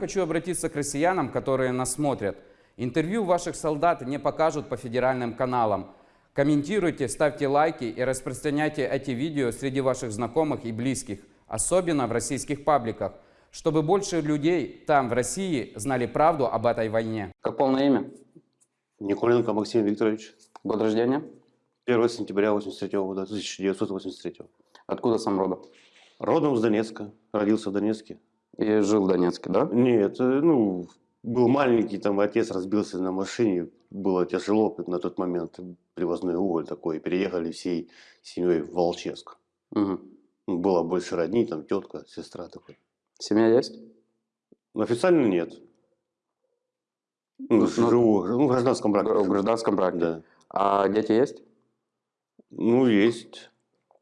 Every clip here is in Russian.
Хочу обратиться к россиянам, которые нас смотрят. Интервью ваших солдат не покажут по федеральным каналам. Комментируйте, ставьте лайки и распространяйте эти видео среди ваших знакомых и близких, особенно в российских пабликах, чтобы больше людей там, в России, знали правду об этой войне. Как полное имя? Николенко Максим Викторович. Год рождения? 1 сентября 83 года, 1983. Откуда сам родом? Родом с Донецка. Родился в Донецке. И жил в Донецке, да? Нет, э, ну, был маленький, там отец разбился на машине. Было тяжело на тот момент. Привозной уголь такой. Переехали всей семьей в Волческ. Угу. Ну, Было больше родни, там тетка, сестра такой. Семья есть? Но официально нет. Ну, Ну, живу ну, в гражданском браке. В гражданском браке. Да. А дети есть? Ну, есть.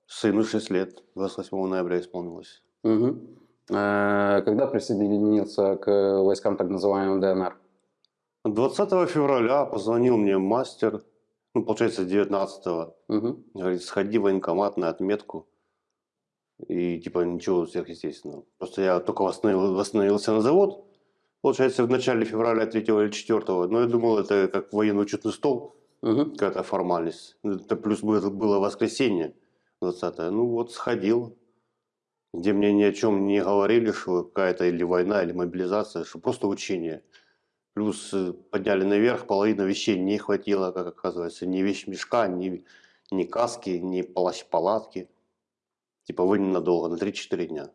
Сыну 6 лет. 28 ноября исполнилось. Угу. Когда присоединился к войскам так называемым ДНР? 20 февраля позвонил мне мастер, ну, получается, 19 Угу. Говорит, сходи в военкомат на отметку. И типа ничего сверхъестественного. Просто я только восстановил- восстановился на завод. Получается, в начале февраля 3 или 4 Но я думал, это как военно-учетный стол, Угу. какая-то формальность. Это плюс было, было воскресенье 20 Ну вот сходил, где мне ни о чем не говорили, что какая-то или война, или мобилизация, что просто учение. Плюс э, подняли наверх, половина вещей не хватило, как оказывается, ни вещмешка, ни, ни каски, ни плащ-палатки. Типа вы ненадолго, на 3-4 дня.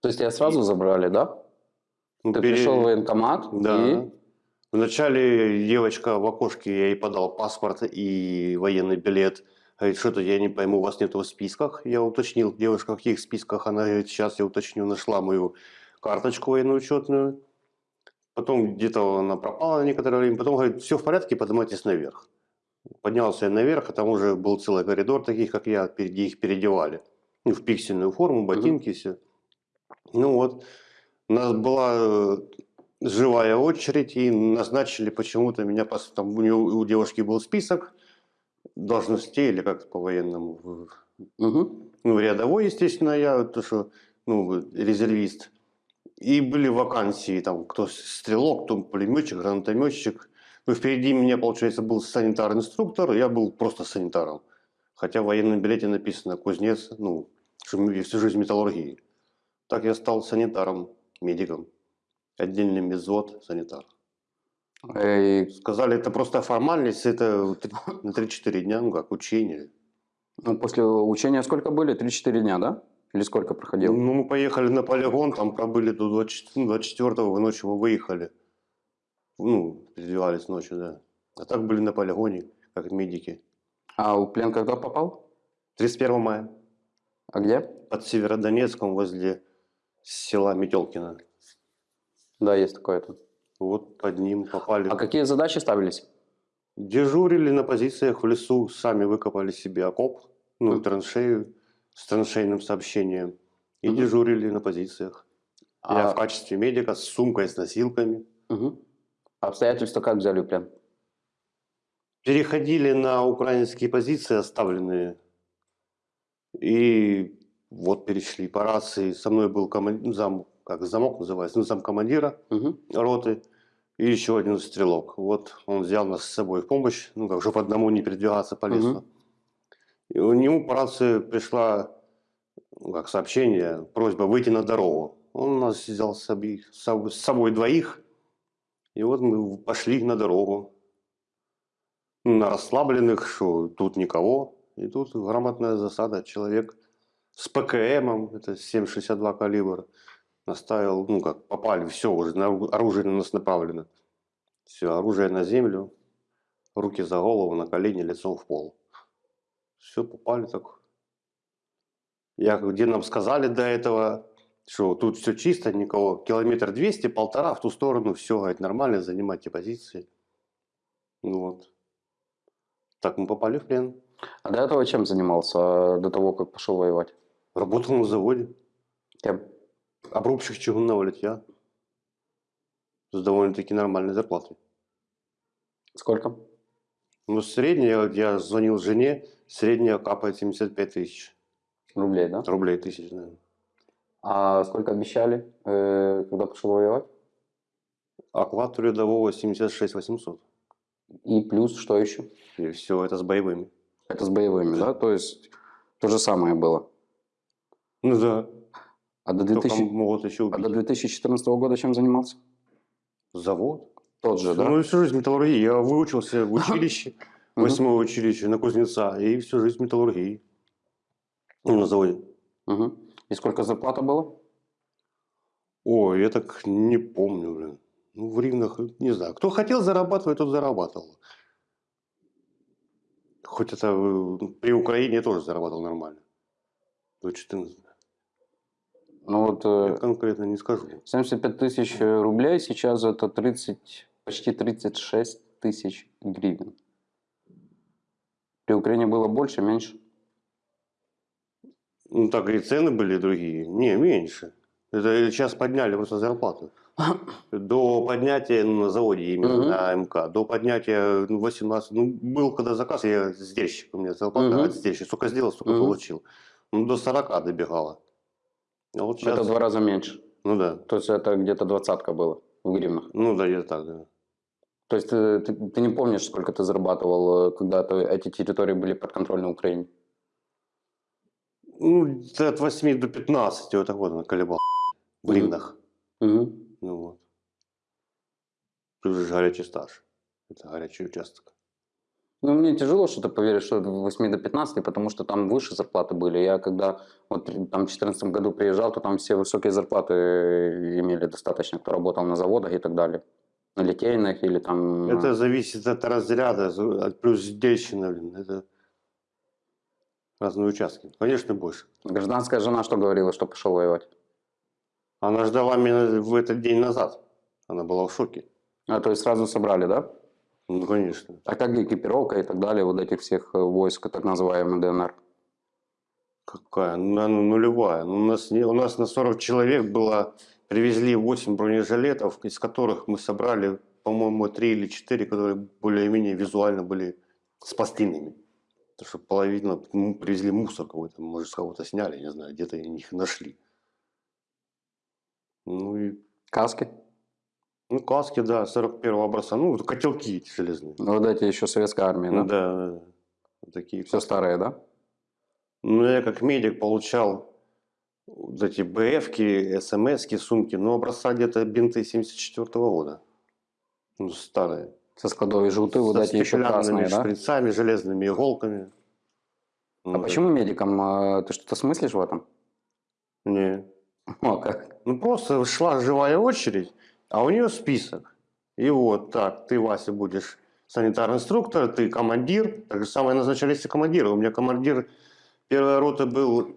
То есть тебя сразу забрали, да? Ну, Ты пере- пришел в военкомат Да. и... Вначале девочка в окошке, я ей подал паспорт и военный билет. Говорит, что-то я не пойму, у вас нет в списках. Я уточнил, девушка, в каких списках. Она говорит, сейчас я уточню, нашла мою карточку военно-учетную. Потом где-то она пропала на некоторое время. Потом говорит, все в порядке, поднимайтесь наверх. Поднялся я наверх, а там уже был целый коридор таких, как я, где их переодевали. Ну, в пиксельную форму, ботинки, все. Ну вот, у нас была э, живая очередь, и назначили почему-то меня, там у, неё- у девушки был список должностей, или как по-военному, Угу. ну, рядовой, естественно, я, то, что, ну, резервист. И были вакансии, там, кто стрелок, кто пулеметчик, гранатометчик. Ну, впереди меня, получается, был санитар-инструктор, я был просто санитаром. Хотя в военном билете написано кузнец, ну, всю жизнь металлургии. Так я стал санитаром, медиком. Отдельный медзвод, санитар. И, Сказали, это просто формальность, это на 3-4 дня, ну как, учение. ну, после учения сколько были? 3-4 дня, да? Или сколько проходил? Ну, мы поехали на полигон, там пробыли до 24, ну, 24 ночью мы выехали. Ну, переодевались ночью, да. А так были на полигоне, как медики. А в плен когда попал? 31 мая А где? под Северодонецком возле села Метелкино. Да, есть такое-то. Вот под ним попали. А какие задачи ставились? Дежурили на позициях в лесу, сами выкопали себе окоп, ну, траншею с траншейным сообщением. И Мгм. дежурили на позициях. Я А, в качестве медика с сумкой, с носилками. А обстоятельства как взяли в плен? Переходили на украинские позиции, оставленные. И вот перешли по рации. Со мной был коман- зам, как замок называется, ну, зам командира Мгм. роты. И еще один стрелок. Вот он взял нас с собой в помощь, ну, как, чтобы одному не передвигаться по лесу. Мгм. И у него по рации пришла ну, как сообщение, просьба выйти на дорогу. Он нас взял с собой, с собой- двоих, и вот мы пошли на дорогу. На расслабленных, что тут никого, и тут грамотная засада. Человек с ПКМом, это 7,62 калибр, наставил, ну как, попали, все, уже на- оружие на нас направлено. Все, оружие на землю, руки за голову, на колени, лицом в пол. Все, попали так. Я, где нам сказали до этого, что тут все чисто, никого, километр 200, полтора в ту сторону, все, говорит, нормально, занимайте позиции. Ну вот. Так мы попали в плен. А до этого чем занимался, а до того, как пошел воевать? Работал на заводе. Кем? Обрубщик чугунного литья. С довольно-таки нормальной зарплатой. Сколько? Ну, средняя, я звонил жене, средняя капает 75 тысяч. Рублей, да? Рублей тысяч, наверное. А сколько обещали, э, когда пошел воевать? Оклад рядового 76 800. И плюс что еще? И все это с боевыми. Это с боевыми, да? То есть то же самое было. Ну да. А до, Только 2000... могут еще а до 2014 года чем занимался? Завод. Тот же, да? Ну, всю жизнь металлургии. Я выучился в училище, Мгм. восьмое училище на кузнеца, и всю жизнь металлургии. Ну, на заводе. Мгм. И сколько зарплата было? Ой, я так не помню, блин. Ну, в гривнах, не знаю. Кто хотел зарабатывать, тот зарабатывал. Хоть это э, при Украине я тоже зарабатывал нормально. До 14. Ну вот э, Я конкретно не скажу. 75 тысяч рублей сейчас это 30, почти 36 тысяч гривен. При Украине было больше, меньше? Ну, так и цены были другие. Не, меньше. Это сейчас подняли просто зарплату. До поднятия ну, на заводе именно Мгм. на МК, до поднятия ну, 18, ну был когда заказ, я сдельщик, у меня зарплата от сдельщика, сколько сделал, столько Мгм. получил. Ну до 40 добегало. А вот сейчас, Это в два раза меньше. ну да, То есть это где-то двадцатка было в гривнах. ну да, где-то так, да. То есть э, ты, ты не помнишь, сколько ты зарабатывал, э, когда ты- эти территории были подконтрольны Украине? Ну, от 8 до 15, вот так вот она колебал в гривнах. Мгм. Ну вот. Тут же горячий стаж. Это горячий участок. Ну, мне тяжело что-то поверить, что это в 8 до 15, потому что там выше зарплаты были. Я когда вот там в 2014 году приезжал, то там все высокие зарплаты э, имели достаточно, кто работал на заводах и так далее. На литейных или там... Это зависит от разряда, от плюс сдельщина, блин. Это разные участки. Конечно, больше. Гражданская жена что говорила, что пошел воевать? Она ждала меня в этот день назад. Она была в шоке. А, то есть сразу собрали, да? Ну, конечно. А как экипировка и так далее, вот этих всех э, войск, так называемый ДНР? Какая? Ну, она нулевая. Ну, у, нас у нас на 40 человек было... Привезли 8 бронежилетов, из которых мы собрали, по-моему, 3 или 4, которые более-менее визуально были с пластинами. Потому что половина ну, привезли мусор какой-то, может, с кого-то сняли, не знаю, где-то их нашли. Ну и Каски? Ну, каски, да, 41-го образца. Ну, котелки эти железные. Ну, Вот эти еще советская армия, да? да, да. Вот такие. Все старые, да? Ну, я как медик получал вот эти БФки, СМСки, сумки, ну, образца где-то бинты 74 года. Ну, старые. Со складовой желты, вот эти еще красные, да? шприцами, железными иголками. А Ну, да. почему медикам? э, Ты что-то смыслишь в этом? Не. А как? Ну, просто шла живая очередь, а у нее список. И вот так, ты, Вася, будешь санитарный инструктор, ты командир. Так же самое назначались и командиры. У меня командир первой роты был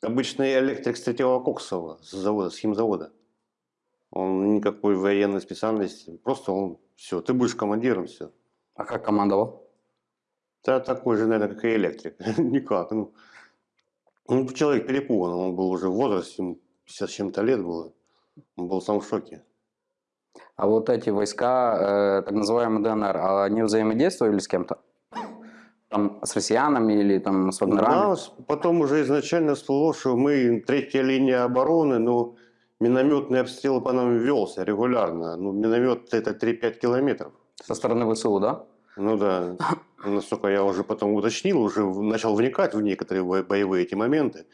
обычный электрик с третьего Коксова, с завода, с химзавода. Он никакой военной специальности, просто он, все, ты будешь командиром, все. А как командовал? Да, такой же, наверное, как и электрик. Никак. Ну, ну, человек перепуган, он был уже в возрасте, ему 50 с чем-то лет было. Он был сам в шоке. А вот эти войска, э, так называемые ДНР, а они взаимодействовали с кем-то? Там с россиянами или там с вагнерами? Да, потом уже изначально всплыло, что мы третья линия обороны, но минометный обстрел по нам велся регулярно. Ну, миномет это 3-5 километров. Со стороны ВСУ, да? Ну да, насколько я уже потом уточнил, уже начал вникать в некоторые бо- боевые эти моменты.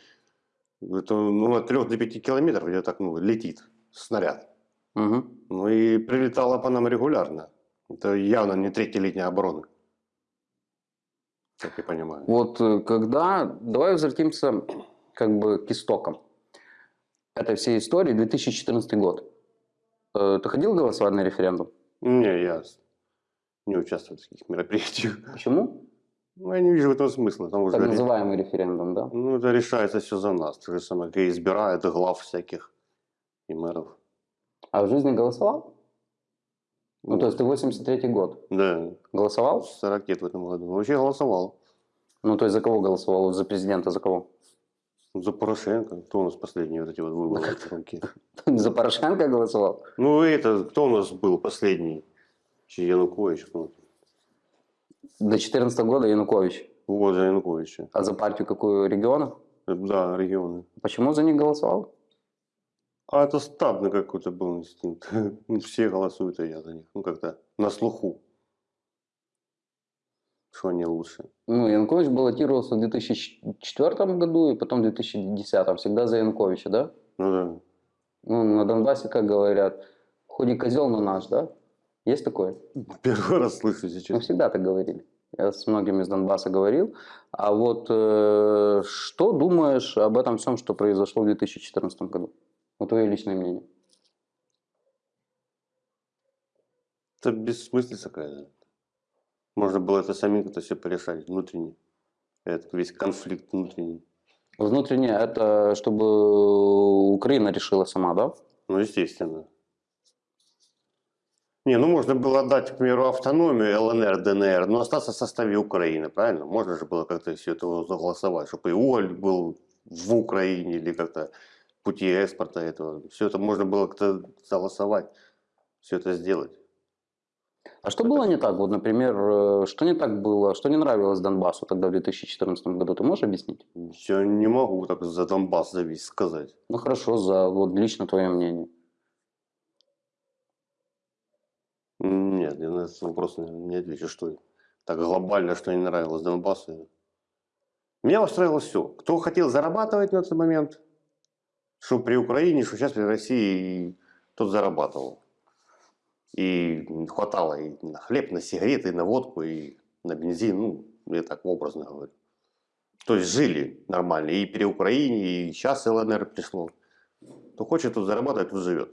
Это ну, от 3 до 5 километров где так ну, летит снаряд. Угу. Ну и прилетало по нам регулярно. Это явно не третья линия обороны. Как я понимаю. Вот когда... Давай возвратимся как бы к истокам этой всей истории. 2014 год. Э, Ты ходил голосовать на референдум? Не, я не участвую в таких мероприятиях. Почему? Ну, я не вижу в этом смысла. Уже Так называемый референдум, да? ну, это решается все за нас. То же самое, как избирают глав всяких и мэров. А в жизни голосовал? Ну, то есть ты 83 год. Да, Голосовал? 40 лет в этом году. Вообще голосовал. Ну, то есть за кого голосовал? За президента за кого? За Порошенко. Кто у нас последние вот эти вот выборы? руки? За Порошенко голосовал? Ну, это, кто у нас был последний? Чи Янукович? До 14 года Янукович. Вот, за Януковича. А за партию какую? Регионов? Да, регионы. Почему за них голосовал? А это стадный какой-то был инстинкт. Ну, Все голосуют, а я за них. Ну, как-то на слуху. Что они лучше. Ну, Янукович баллотировался в 2004 году и потом в 2010. Всегда за Януковича, да? Ну да. Ну, на Донбассе, как говорят, хоть и козел, но наш, да? Есть такое? Первый раз слышу Ну, сейчас. всегда так говорили. Я с многими из Донбасса говорил. А вот э, что думаешь об этом всем, что произошло в 2014 году? Вот твое личное мнение. Это бессмыслица какая-то. Можно было это самим как-то все порешать внутренне. Этот весь конфликт внутренний. Внутренне это чтобы Украина решила сама, да? Ну, естественно. Не, ну можно было дать, к примеру, автономию ЛНР, ДНР, но остаться в составе Украины, правильно? Можно же было как-то все это заголосовать, чтобы и уголь был в Украине или как-то пути экспорта этого. Все это можно было как-то согласовать, все это сделать. А что было не так? Вот, например, э, что не так было, что не нравилось Донбассу тогда в 2014 году? Ты можешь объяснить? Я не могу так за Донбасс за весь сказать. Ну хорошо, за вот лично твое мнение. Нет, я на этот вопрос не не отвечу, что так глобально, что не нравилось Донбассу. Меня устраивало все. Кто хотел зарабатывать на этот момент, что при Украине, что сейчас при России, тот зарабатывал. И хватало и на хлеб, на сигареты, и на водку, и на бензин, ну, я так образно говорю. То есть жили нормально и при Украине, и сейчас ЛНР пришло. Кто хочет тут зарабатывать, тут живет.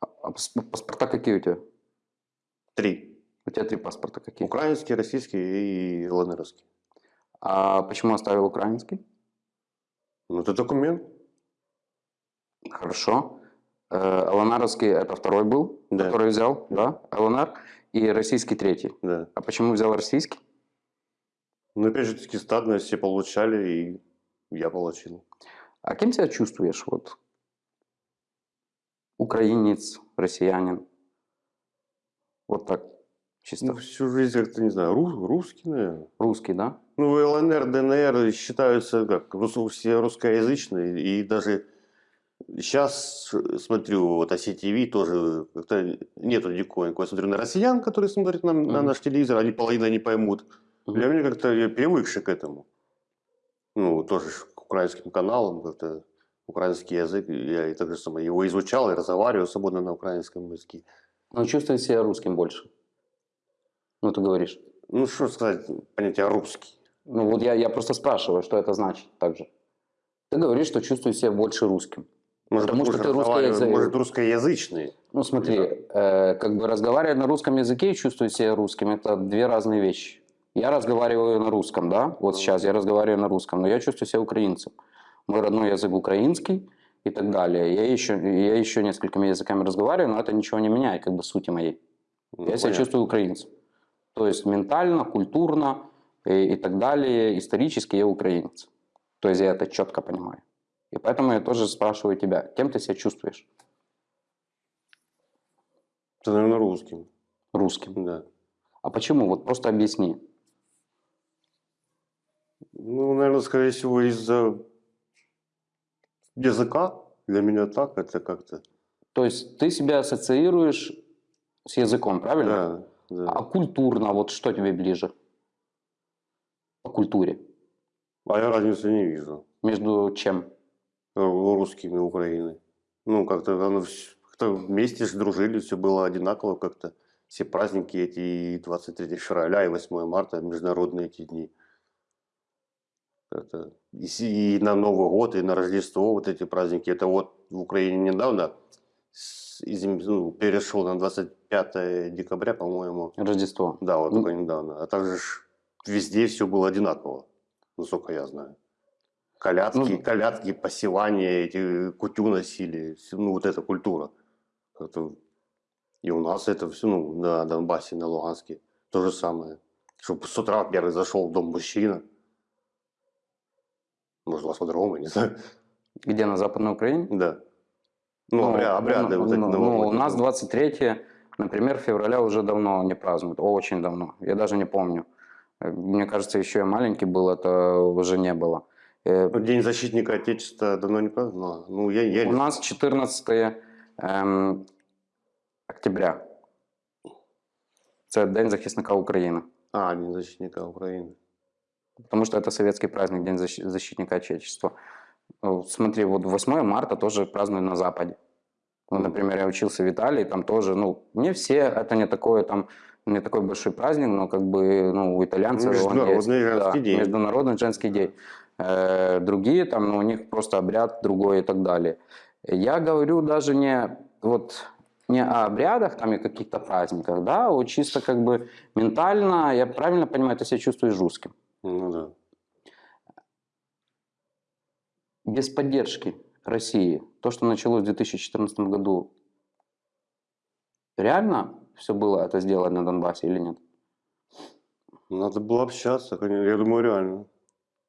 А пас- паспорта какие у тебя? Три. У тебя три паспорта какие? Украинский, российский и ЛНРовский. А почему оставил украинский? Ну, это документ. Хорошо. Э, ЛНРовский это второй был, Да. который взял, да, ЛНР, и российский третий. Да. А почему взял российский? Ну, опять же, таки стадно все получали, и я получил. А кем себя чувствуешь? Вот украинец, россиянин. Вот так, чисто. Ну, всю жизнь как-то, не знаю, рус- русский, наверное. Русский, да? Ну, ЛНР, ДНР считаются как все русскоязычные, и даже сейчас смотрю, вот ОСТВ тоже как-то нету никакой. Я смотрю на россиян, которые смотрят на, на наш телевизор, они половина не поймут. Для меня как-то я привыкший к этому. Ну, тоже к украинским каналам, как-то украинский язык, я и так же самое его изучал и разговариваю свободно на украинском языке. Но чувствует себя русским больше. Ну, ты говоришь. Ну, что сказать, понятие русский. Ну, вот я, я просто спрашиваю, что это значит также. Ты говоришь, что чувствуешь себя больше русским. Может, Потому что ты разговариваю- русскоязы- Может, русскоязычный. Ну, смотри, э, как бы разговаривать на русском языке и чувствовать себя русским – это две разные вещи. Я разговариваю на русском, да, вот Ну. сейчас я разговариваю на русском, но я чувствую себя украинцем. Мой родной язык украинский и так далее. Я еще, я еще несколькими языками разговариваю, но это ничего не меняет, как бы сути моей. Ну, Я себя понятно. чувствую украинцем. То есть ментально, культурно и, и так далее, исторически я украинец. То есть я это четко понимаю. И поэтому я тоже спрашиваю тебя, кем ты себя чувствуешь? Это, наверное, русским. Русским. Да. А почему? Вот просто объясни. Ну, наверное, скорее всего, из-за языка. Для меня так, это как-то... То есть ты себя ассоциируешь с языком, правильно? Да, да. А культурно, вот что тебе ближе? По культуре. А я разницы не вижу. Между чем? Ру- Русскими Украиной. Ну, как-то оно как-то вместе дружили, все было одинаково как-то. Все праздники эти, и 23 февраля, и 8 марта, международные эти дни. Это, и, и на Новый год, и на Рождество вот эти праздники. Это вот в Украине недавно с- изм- ну, перешел на 25 декабря, по-моему. Рождество. Да, вот Ну. только недавно. А также везде все было одинаково, насколько я знаю. Колядки, Ну, колядки, посевания, эти кутю носили, ну вот эта культура. Это- И у нас это все, ну, на Донбассе, на Луганске, то же самое. Чтобы с утра первый зашел в дом мужчина. Может, у вас по-другому, не знаю. Где, на Западной Украине? Да. Ну, обря- обряды ну, вот эти ну, ну, у нас 23 например, февраля уже давно не празднуют. Очень давно. Я даже не помню. Мне кажется, еще я маленький был, это уже не было. Э, Ну, День защитника Отечества давно не праздновал. Ну, я, я У нас 14 ем, октября. Це День захисника України. А, День защитника Украины. Потому что это советский праздник, День защи- защитника Отечества. Ну, Смотри, вот 8 марта тоже празднуют на Западе. Вот, например, я учился в Италии, там тоже, ну, не все, это не такое там, не такой большой праздник, но как бы, ну, у итальянцев он Международный есть. женский день. Международный женский день. Э, другие там, ну, у них просто обряд другой и так далее. Я говорю даже не вот не о обрядах там и каких-то праздниках, да, а вот чисто как бы ментально, я правильно понимаю, ты себя чувствуешь русским. Ну да. без поддержки России, то, что началось в 2014 году, реально все было это сделать на Донбассе или нет? Надо было общаться, конечно. Я думаю, реально.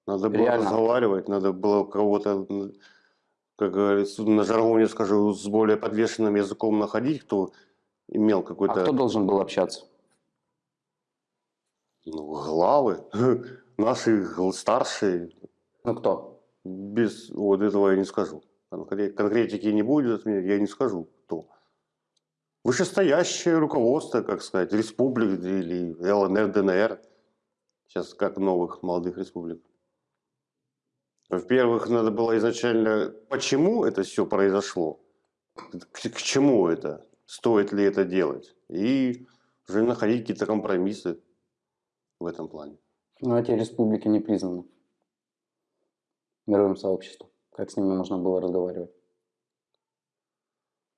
Надо было Реально. разговаривать, надо было кого-то, как говорится, на жаргоне скажу, с более подвешенным языком находить, кто имел А какой-то кто должен был общаться? ну, главы, наши старшие. Ну кто? Без вот этого я не скажу. Конкре- Конкретики не будет, от меня, я не скажу, кто. Вышестоящее руководство, как сказать, республик или ЛНР, ДНР. Сейчас как новых молодых республик. Во-первых, надо было изначально, почему это все произошло, к, к чему это, стоит ли это делать, и уже находить какие-то компромиссы в этом плане. Ну, эти республики не признаны мировым сообществом. Как с ними можно было разговаривать?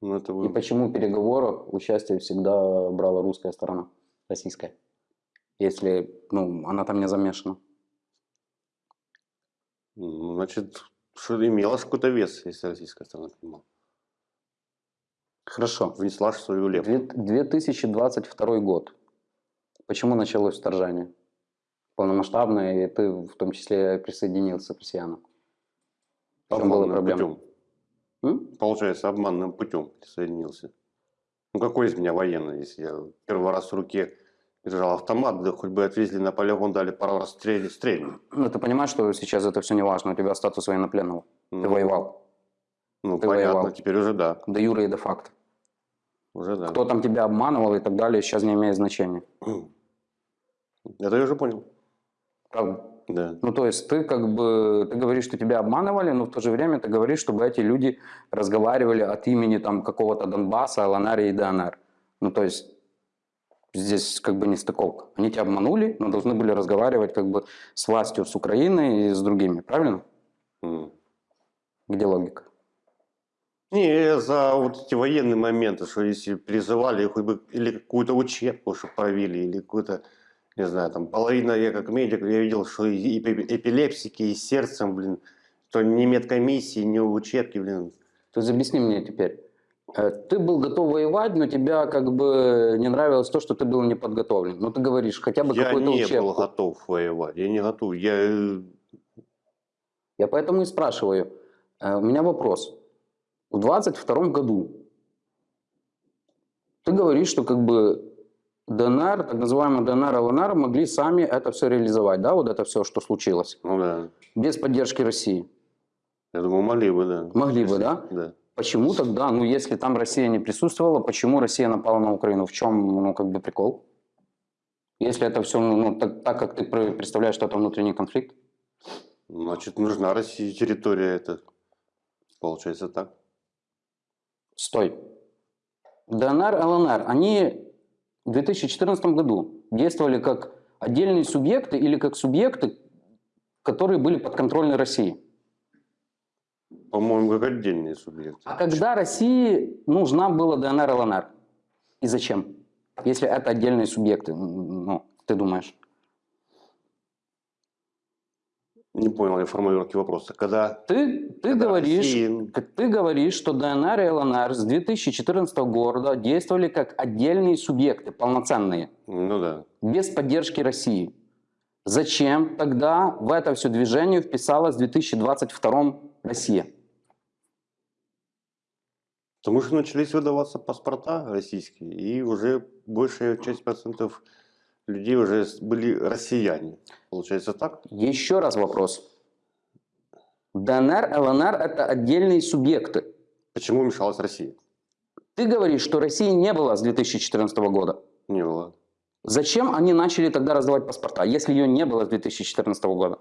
Ну, это И вы- почему в переговорах участие всегда брала русская сторона, российская? Если ну, она там не замешана. Значит, имелось какой-то вес, если российская сторона принимала. Хорошо. Внесла свою лепту. Две- 2022 год. Почему началось вторжение? Полномасштабное, и ты в том числе присоединился к россиянам. В чем была проблема? путем. М? Получается, обманным путем присоединился. Ну, какой из меня военный, если я первый раз в руке держал автомат, да хоть бы отвезли на полигон, дали пару раз стрельни, стрельни. Ну, ты понимаешь, что сейчас это все не важно, у тебя статус военнопленного. Ты Ну, воевал. Ну, ты понятно, воевал. теперь уже да. До юра и до факта. Уже да. Кто там тебя обманывал и так далее, сейчас не имеет значения. Это я уже понял. Правда? Да. Ну, то есть ты как бы, ты говоришь, что тебя обманывали, но в то же время ты говоришь, чтобы эти люди разговаривали от имени там какого-то Донбасса, ЛНР и ДНР. Ну, то есть здесь как бы не стыковка. Они тебя обманули, но должны были разговаривать как бы с властью, с Украиной и с другими, правильно? М. Где логика? Не, за вот эти военные моменты, что если призывали хоть бы или какую-то учебку, чтобы провели, или какую-то, не знаю, там половина, я как медик, я видел, что и эпи- эпилепсики, и сердцем, блин, что ни медкомиссии, ни учебки, блин. То есть объясни мне теперь. Э, Ты был готов воевать, но тебя как бы не нравилось то, что ты был не подготовлен. Ну, ты говоришь, хотя бы Я какую-то не учебку. был готов воевать, я не готов. Я, э, Я поэтому и спрашиваю. Э, У меня вопрос. В 22 году ты говоришь, что как бы ДНР, так называемый ДНР, ЛНР могли сами это все реализовать, да, вот это все, что случилось, ну да, без поддержки России. я думаю, могли бы, да. Могли бы, да? Да. Почему тогда, ну если там Россия не присутствовала, почему Россия напала на Украину? В чем, ну как бы прикол? Если это все, ну так, так как ты пр- представляешь, что это внутренний конфликт? Значит, нужна России территория эта. Получается так. Стой. ДНР, ЛНР, они в 2014 году действовали как отдельные субъекты или как субъекты, которые были подконтрольны России. По-моему, как отдельные субъекты. А когда России нужна была ДНР, ЛНР? И зачем? Если это отдельные субъекты, ну, ты думаешь? Не понял я формулировки вопроса. Когда, Ты, ты когда говоришь, как ты говоришь, что ДНР и ЛНР с 2014 года действовали как отдельные субъекты, полноценные. Ну да. без поддержки России. Зачем тогда в это все движение вписалась в 2022 Россия? Потому что начались выдаваться паспорта российские, и уже большая часть процентов людей уже были россияне. Получается так? Еще раз вопрос. ДНР, ЛНР – это отдельные субъекты. Почему вмешалась Россия? Ты говоришь, что России не было с 2014 года. Не было. Зачем они начали тогда раздавать паспорта, если ее не было с 2014 года?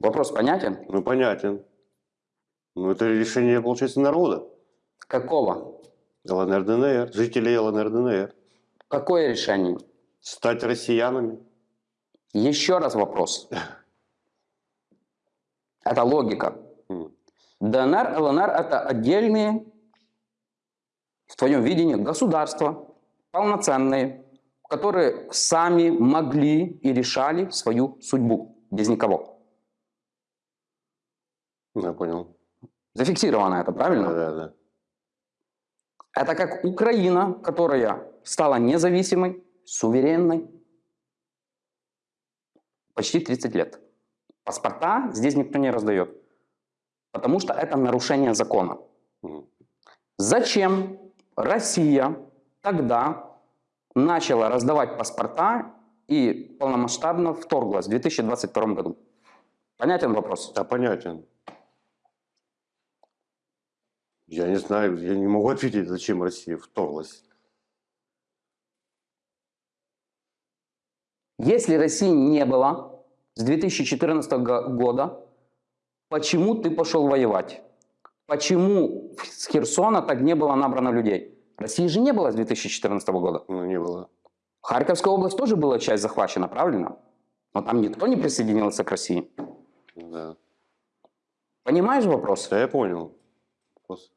Вопрос понятен? Ну, понятен. Ну, это решение, получается, народа. Какого? ЛНР, ДНР, жителей ЛНР, ДНР. Какое решение? Стать россиянами. Еще раз вопрос. Это логика. ДНР, ЛНР – это отдельные, в твоем видении, государства, полноценные, которые сами могли и решали свою судьбу без никого. Я понял. Зафиксировано это, правильно? Да, да, да. Это как Украина, которая стала независимой, суверенной почти 30 лет. Паспорта здесь никто не раздает, потому что это нарушение закона. Зачем Россия тогда начала раздавать паспорта и полномасштабно вторглась в 2022 году? Понятен вопрос? Да, понятен. Я не знаю, я не могу ответить, зачем Россия вторглась. Если России не было с 2014 го- года, почему ты пошел воевать? Почему с Херсона так не было набрано людей? России же не было с 2014 года. Ну, не было. Харьковская область тоже была часть захвачена, правильно? Но там никто не присоединился к России. Да. Понимаешь вопрос? Да, я понял. Вопрос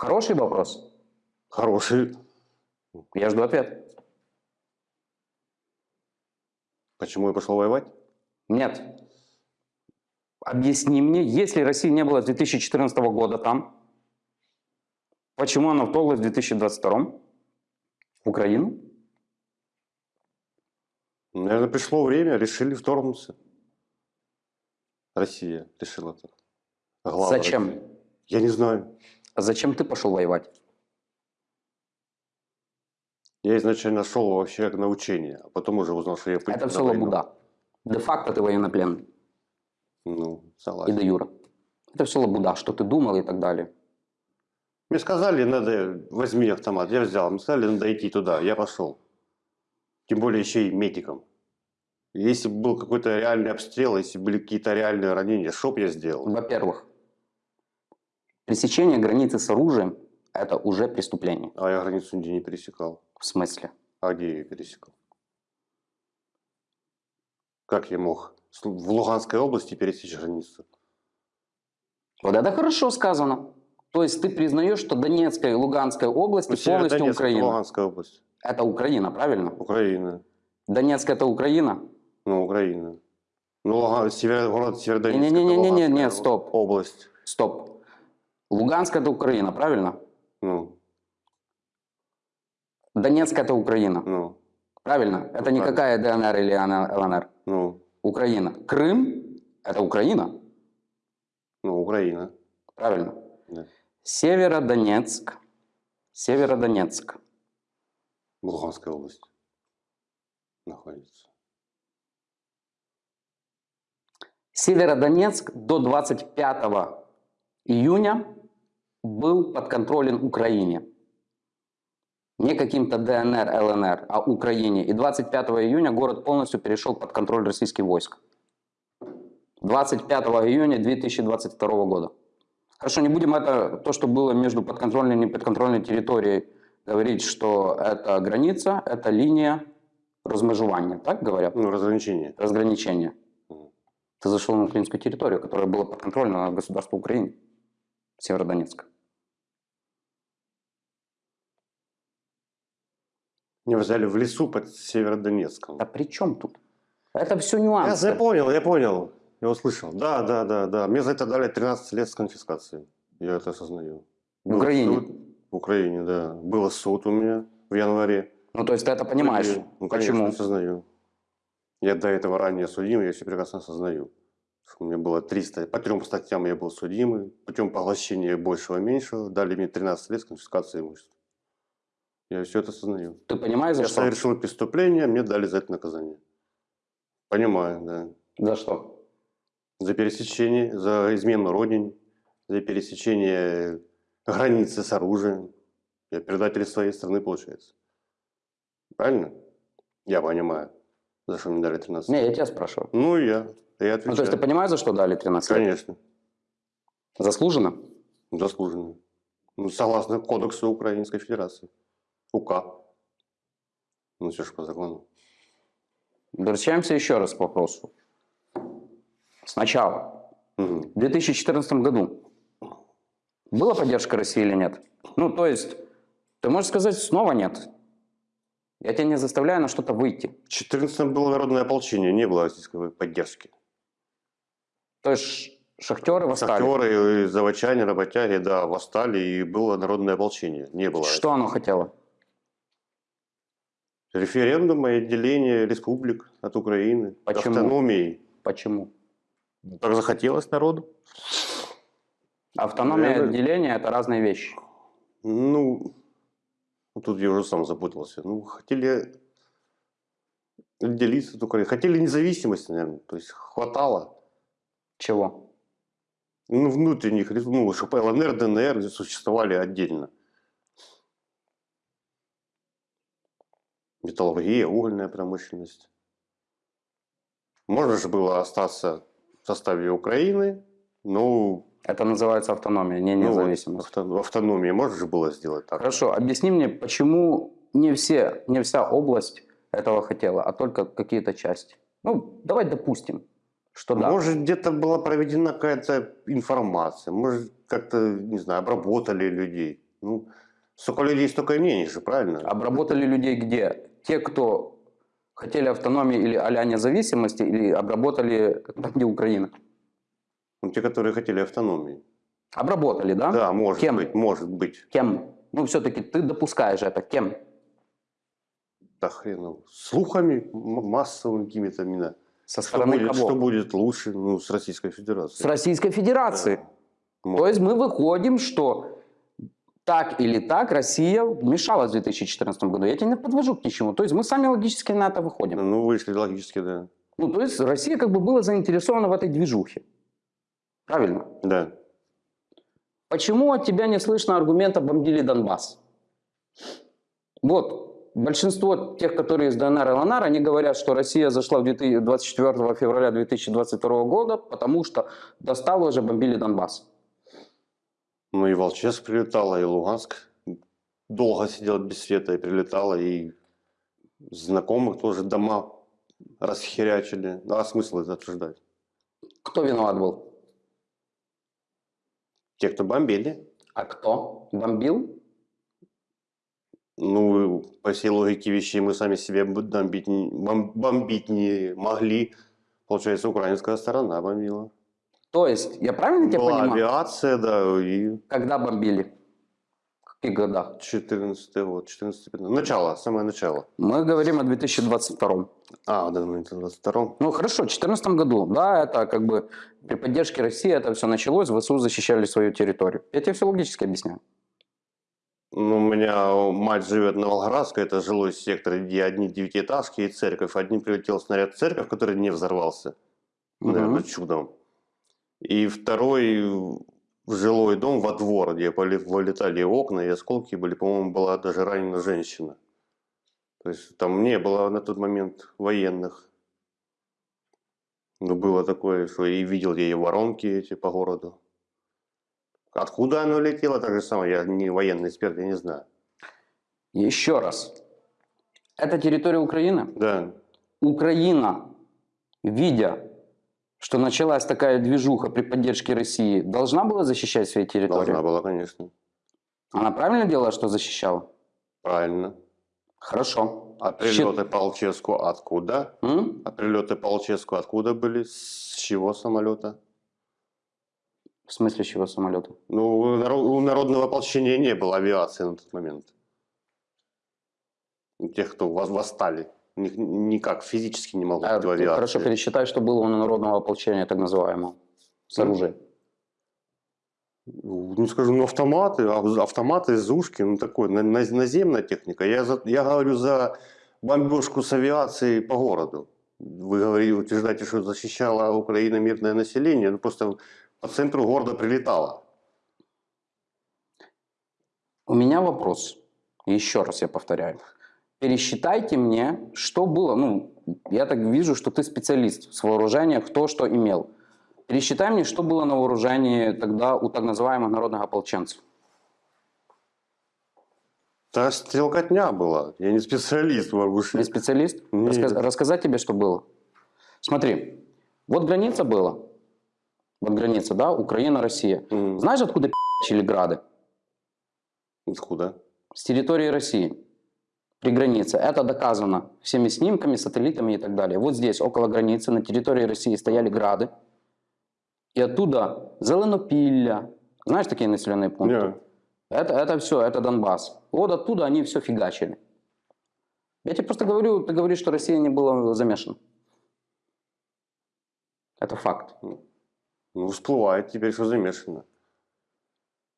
Хороший вопрос. Хороший. Я жду ответ. Почему я пошел воевать? Нет. Объясни мне, если России не было с 2014 года там, почему она вторглась в 2022 в Украину? Наверное, пришло время, решили вторгнуться. Россия решила так. Глава Зачем? России. Я не знаю. А зачем ты пошел воевать? Я изначально шел вообще на учение, а потом уже узнал, что я пойду Это все лабуда. Де-факто ты военнопленный. Ну, И согласен. де юра. Это все лабуда, что ты думал и так далее. Мне сказали, надо, возьми автомат. Я взял. Мне сказали, надо идти туда. Я пошел. Тем более еще и медиком. Если бы был какой-то реальный обстрел, если были какие-то реальные ранения, что бы я сделал? Во-первых, пересечение границы с оружием – это уже преступление. А я границу нигде не пересекал. В смысле? А где я ее пересекал? Как я мог в Луганской области пересечь границу? Вот это хорошо сказано. То есть ты признаешь, что Донецкая и Луганская области Ну, полностью Северодонецк, Украина. Луганская область. Это Украина, правильно? Украина. Донецк это Украина? Ну, Украина. Ну, Луган, север, город Северодонецк. это Не-не-не-не-не, Луганская нет, стоп. Область. Стоп. Луганск это Украина, правильно? Ну, Донецк это Украина, ну, правильно? Это правильно. никакая ДНР или ЛНР. ну, Украина. Крым это Украина, ну, Украина. правильно? Да. Северодонецк. Северодонецк. Луганская область находится. Северодонецк до 25 июня был подконтролен Украине. Не каким-то ДНР, ЛНР, а Украине. И 25 июня город полностью перешел под контроль российских войск. 25 июня 2022 года. Хорошо, не будем это, то, что было между подконтрольной и неподконтрольной территорией, говорить, что это граница, это линия размежевания, так говорят? Ну, разграничение. разграничения. Мгм. Ты зашел на украинскую территорию, которая была подконтрольна государству Украины, Северодонецк. Меня взяли в лесу под Северодонецком. А при чем тут? Это все Я, нюансы. я понял, я понял. Я услышал. Да, да, да, да. Мне за это дали 13 лет с конфискацией. Я это осознаю. В Украине? суд. В Украине, да. Был суд у меня в январе. Ну, то есть ты это понимаешь. Ну, конечно, Почему? осознаю. Я до этого ранее судим, я все прекрасно осознаю. У меня было 300, по трем статьям я был судимый, путем поглощения большего-меньшего, дали мне 13 лет с конфискацией имущества. Я все это осознаю. Ты понимаешь, за Я что? совершил преступление, мне дали за это наказание. Понимаю, да. За что? За пересечение, за измену родине, за пересечение границы с оружием. Я предатель своей страны, получается. Правильно? Я понимаю, за что мне дали 13 Не, я тебя спрашиваю. Ну, я, я Ну, отвечаю. то есть ты понимаешь, за что дали 13 лет? Конечно, Заслуженно? заслуженно. Ну, согласно Кодексу Украинской Федерации. УК. Ну, все же по закону. Возвращаемся еще раз к вопросу. Сначала. Мгм. В 2014 году была поддержка России или нет? Ну, то есть, ты можешь сказать, снова нет. Я тебя не заставляю на что-то выйти. В 14 было народное ополчение, не было российской поддержки. То есть, шахтеры восстали. Шахтеры, и заводчане, работяги, да, восстали, и было народное ополчение. Не было Что оно хотело? Референдума и отделения республик от Украины. Почему? Автономии. Почему? Так захотелось народу. Автономия и Наверное. отделение – это разные вещи. Ну, тут я уже сам запутался. Ну, хотели отделиться от Украины. Хотели независимости, наверное. То есть хватало. Чего? Ну, внутренних, ну, чтобы ЛНР, ДНР существовали отдельно. Металлургия, угольная промышленность. Можно же было остаться в составе Украины, но Это называется автономия, не ну, вот независимость. авто- в автономии можно же было сделать так. Хорошо, объясни мне, почему не, все, не вся область этого хотела, а только какие-то части? Ну, давай допустим, что да. Может, где-то была проведена какая-то информация, может, как-то, не знаю, обработали людей. Ну, столько людей, столько и мнений же, правильно? Обработали людей где? Те, кто хотели автономии или а независимости, или обработали где Украина? Ну, те, которые хотели автономии. Обработали, да? Да, может Кем? быть, может быть. Кем? Ну, все-таки ты допускаешь это. Кем? Да хрен. Слухами массовыми какими-то именно. Со Что стороны будет, кого? что будет лучше, ну, с Российской С Федерацией. Российской Федерации. Да. То есть мы выходим, что так или так Россия вмешалась в 2014 году. Я тебя не подвожу к ничему. То есть мы сами логически на это выходим. Ну, вышли логически, да. Ну, то есть Россия как бы была заинтересована в этой движухе. Правильно? Да. Почему от тебя не слышно аргумента «бомбили Донбасс»? Вот, большинство тех, которые из ДНР и ЛНР, они говорят, что Россия зашла в 2000 24 февраля 2022 года, потому что достало уже бомбили Донбасс. Ну, и Волческ прилетала, и Луганск долго сидел без света и прилетала, и знакомых тоже дома расхерячили. Ну, а смысл это обсуждать? Кто виноват был? Те, кто бомбили, А кто? Бомбил? ну, по всей логике вещей мы сами себе бомбить, бомбить не могли. Получается, украинская сторона бомбила. То есть, я правильно тебя Была понимаю? авиация, да, и Когда бомбили? В каких годах? 14 год, 14 15 Начало, самое начало. Мы говорим о 2022. А, да, ну, это 22 Ну хорошо, в 2014 году, да, это как бы при поддержке России это все началось, ВСУ защищали свою территорию. Я тебе все логически объясняю. Ну, у меня мать живет на Волгоградской, это жилой сектор, где одни девятиэтажки и церковь. Одним прилетел снаряд в церковь, который не взорвался, наверное, Мгм. чудом. И второй в жилой дом во двор, где вылетали окна, и осколки были. По-моему, была даже ранена женщина. То есть там не было на тот момент военных. Но было такое, что и видел я и воронки эти по городу. Откуда оно летело, так же самое, я не военный эксперт, я не знаю. Еще раз. Это территория Украины. Да, Украина, видя, что началась такая движуха при поддержке России, должна была защищать свои территории? должна была, конечно. Она правильно делала, что защищала? Правильно. Хорошо. А прилеты по Алчевску откуда? М? А прилеты по Алчевску откуда были? С чего самолета? В смысле чего самолета? Ну, у наро- у народного ополчения не было авиации на тот момент. У тех, кто вос- восстали. Никак физически не могло А, авиации. хорошо, пересчитай, что было у народного ополчения, так называемого, с оружием. Ну, скажем, ну, автоматы, а- автоматы, зушки, ну, такое, на- на- наземная техника. Я, за- я говорю за бомбежку с авиацией по городу. Вы говорите, утверждаете, что защищала Украина мирное население, ну просто по центру города прилетало. У меня вопрос. Еще раз я повторяю. Пересчитайте мне, что было. Ну, я так вижу, что ты специалист в вооружениях, кто что имел. Пересчитай мне, что было на вооружении тогда у так называемых народных ополченцев. Та стрелкотня была. Я не специалист в оружии. специалист? Нет. Рассказать тебе, что было. Смотри, вот граница была. Вот граница, да, Украина, Россия. М, Знаешь, откуда пи***чили грады? Откуда? С территории России. При границе. Это доказано всеми снимками, сателлитами и так далее. Вот здесь, около границы, на территории России стояли грады. И оттуда Зеленопилля. Знаешь такие населенные пункты? Не. Это, это все, это Донбасс. Вот оттуда они все фигачили. Я тебе просто говорю, ты говоришь, что Россия не была замешана. Это факт. Ну, всплывает теперь, что замешано.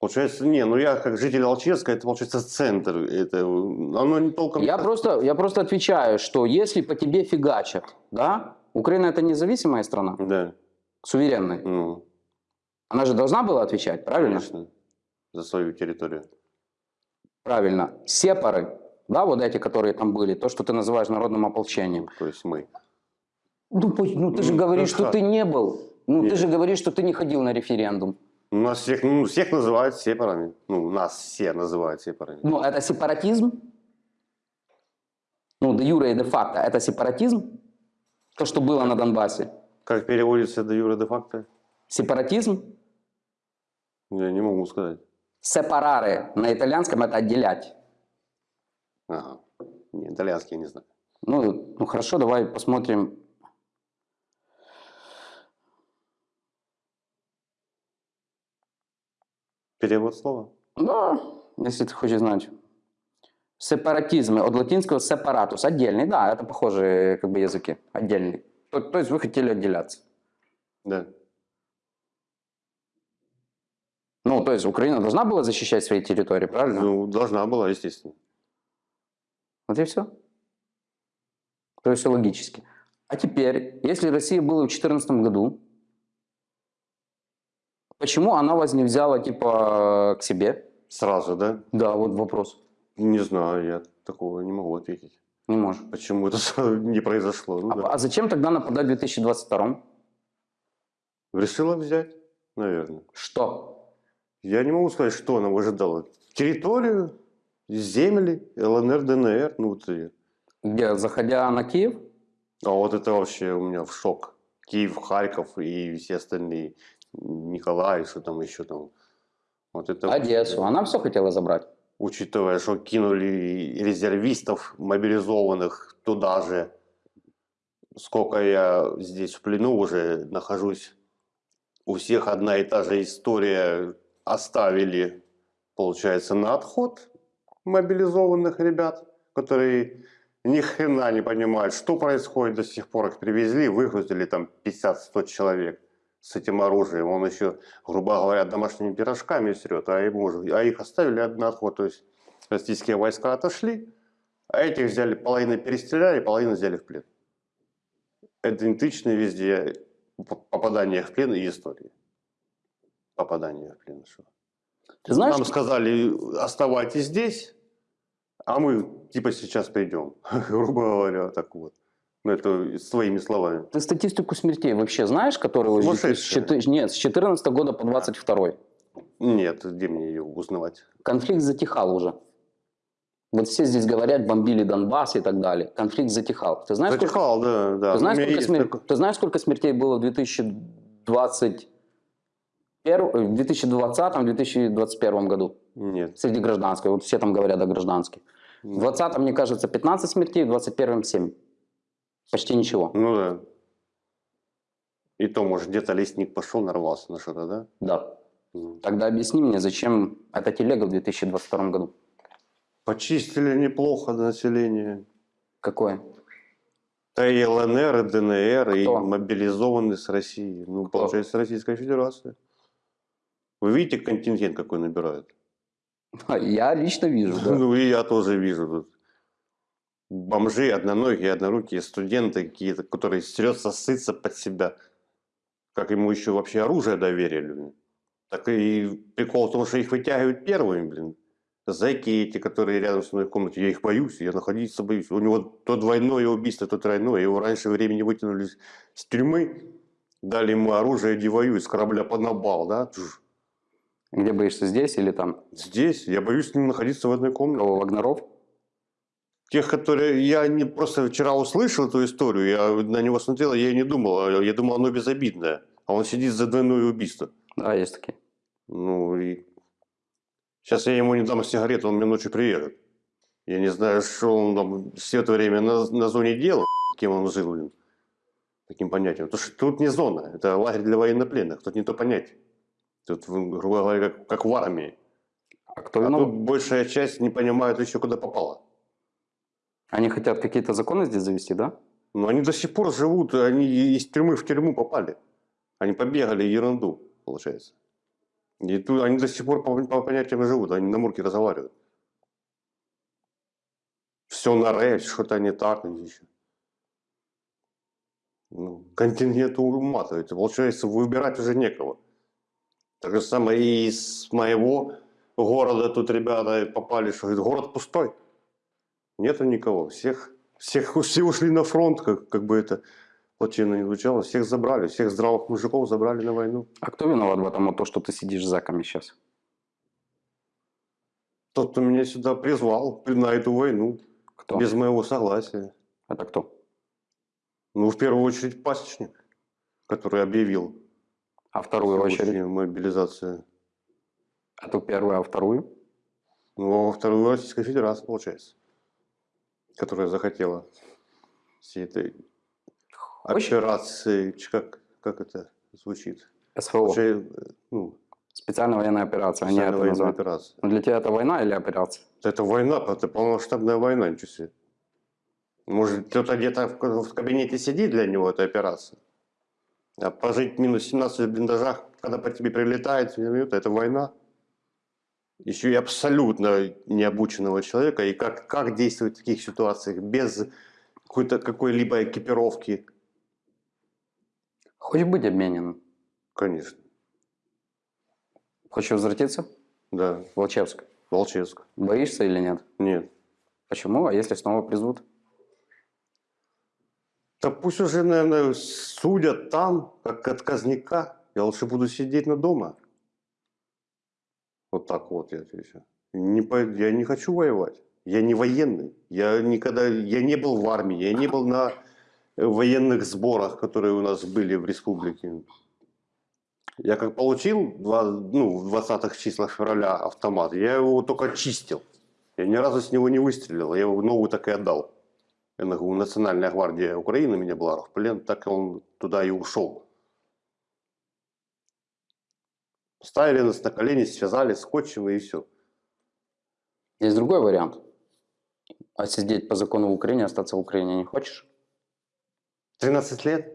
Получается, не, ну я как житель Алчевска, это получается центр. Это, оно не толком... Я просто, я просто отвечаю, что если по тебе фигачат, да, Украина это независимая страна, Да, суверенная. ну, Она же должна была отвечать, правильно? конечно, за свою территорию. Правильно. Сепары, да, вот эти, которые там были, то, что ты называешь народным ополчением. То есть мы. Ну, ну, ты же Ну, говоришь, ну, что как? ты не был. Ну, ты Нет. же говоришь, что ты не ходил на референдум. У нас всех, ну, всех называют сепарами. Ну, нас все называют сепарами. Ну, это сепаратизм? Ну, де юре и де факто. Это сепаратизм? То, что было на Донбассе. Как переводится до юра де факто? Сепаратизм? Я не могу сказать. Сепараре на итальянском это отделять. Ага. Не, итальянский я не знаю. Ну, ну хорошо, давай посмотрим. Перевод слова? Да, если ты хочешь знать. Сепаратизм от латинского сепаратус. Отдельный, да, это похожие как бы языки. Отдельный. То, то есть вы хотели отделяться. Да. Ну, то есть Украина должна была защищать свои территории, правильно? Ну, должна была, естественно. Вот и все. То есть все логически. А теперь, если Россия была в 2014 году, почему она вас не взяла типа к себе? Сразу, да? Да, вот вопрос. Не знаю, я такого не могу ответить. Не можешь. Почему это не произошло? Ну, А, да. а зачем тогда нападать в 2022? Решила взять, наверное. Что? Я не могу сказать, что она выжидала. Территорию, земли, ЛНР, ДНР. Ну, вот и- Где, заходя на Киев? А вот это вообще у меня в шок. Киев, Харьков и все остальные. Николай, что там еще там. Вот это Одессу. Она все хотела забрать. Учитывая, что кинули резервистов мобилизованных туда же. Сколько я здесь в плену уже нахожусь. У всех одна и та же история. Оставили, получается, на отход мобилизованных ребят, которые ни хрена не понимают, что происходит до сих пор. Их привезли, выгрузили там 50-100 человек с этим оружием. Он еще, грубо говоря, домашними пирожками срет, а, ему а их оставили на отход. То есть российские войска отошли, а этих взяли, половину перестреляли, половину взяли в плен. Идентичны везде попадания в плен и истории. Попадание в плен. Что? Ты знаешь, Нам сказали, оставайтесь здесь, а мы типа сейчас придем. Грубо говоря, так вот. Ну, это своими словами. ты статистику смертей вообще знаешь, которую... с Сумасшедшая. 2004 Нет, с 14 года по 22 Нет, где мне ее узнавать? Конфликт затихал уже. Вот все здесь говорят, бомбили Донбасс и так далее. Конфликт затихал. Ты знаешь, сколько, Затихал, да, да. ты знаешь, сколько, смер- такой- ты знаешь, сколько смертей было в 2021 в 2020-2021 году Нет. среди гражданских? Вот все там говорят о гражданских. В 20 мне кажется, 15 смертей, в 21 7. Почти ничего. Ну да. И то, может, где-то лесник пошел, нарвался на что-то, да? Да. Ну. Тогда объясни мне, зачем эта телега в 2022 году? Почистили неплохо население. Какое? Да и ЛНР, и ДНР, и Кто? мобилизованные с России. Ну, Кто? получается, Российская Федерация. Вы видите, контингент какой набирают? Я лично вижу, да. Ну, и я тоже вижу тут. Бомжи, одноногие, однорукие, студенты какие-то, которые серьезно сытся под себя. Как ему еще вообще оружие доверили. блин. Так и прикол в том, что их вытягивают первыми, блин. Зайки эти, которые рядом со мной в комнате, я их боюсь, я находиться боюсь. У него то двойное убийство, то тройное. Его раньше времени вытянули с- с тюрьмы, дали ему оружие, иди воюй, с корабля поднабал, да? Тш. Где боишься, здесь или там? Здесь я боюсь с ним находиться в одной комнате. Кого, Вагнеров? Тех, которые я не просто вчера услышал эту историю, я на него смотрел, я и не думал, а я думал, оно безобидное. А он сидит за двойное убийство. Да, есть такие. Ну и сейчас я ему не дам сигарету, он мне ночью приедет. Я не знаю, что он там все это время на, на зоне делал, кем он жил, блин, таким понятием. Потому что тут не зона, это лагерь для военнопленных, тут не то понятие. Тут, грубо говоря, как, как в армии. А кто А виноват? тут большая часть не понимает еще, куда попала. Они хотят какие-то законы здесь завести, да? Но они до сих пор живут, они из тюрьмы в тюрьму попали. Они побегали ерунду, получается. И тут они до сих пор по, по понятиям живут, они на мурке разговаривают. Все на ре, что-то не так. еще. Ну, континент уматывается. Получается, выбирать уже некого. Так же самое и из моего города тут ребята попали, что говорит, город пустой. Нету никого. Всех, всех, все ушли на фронт, как, как бы это плачевно не звучало. Всех забрали, всех здравых мужиков забрали на войну. А кто виноват в этом, то, что ты сидишь с заками сейчас? Тот, кто меня сюда призвал на эту войну, Кто? без моего согласия. Это кто? Ну, в первую очередь, пасечник, который объявил А вторую очередь? мобилизацию. Эту первую, а вторую? Ну, а во вторую Российская Федерация, получается, которая захотела всей этой операции, как, как это звучит? СВО. Вообще, ну, Специальная военная операция, они специальная это военная называют. операция. Ну, Для тебя это война или операция? Это война, это полномасштабная война, ничего себе. Может, кто-то где-то в, кабинете сидит для него, это операция. А пожить минус 17 в блиндажах, когда по тебе прилетает, это война. Еще и абсолютно необученного человека. И как, как действовать в таких ситуациях без какой-то какой-либо экипировки, Хочешь быть обмененным? конечно. Хочешь возвратиться Да, Волчевск? Волчевск. Боишься или нет? Нет. Почему? А если снова призовут? Да пусть уже, наверное, судят там, как отказника. Я лучше буду сидеть на дома. Вот так вот я отвечу. Не, я не хочу воевать. Я не военный. Я никогда, я не был в армии, я не был на военных сборах, которые у нас были в республике. Я как получил ну, в 20-х числах февраля автомат, я его только чистил. Я ни разу с него не выстрелил, я его новую так и отдал. НГУ, Национальная гвардия Украины меня была в плен, так он туда и ушел. Ставили нас на колени, связали скотчем и все. Есть другой вариант. А сидеть по закону в Украине, остаться в Украине не хочешь? 13 лет?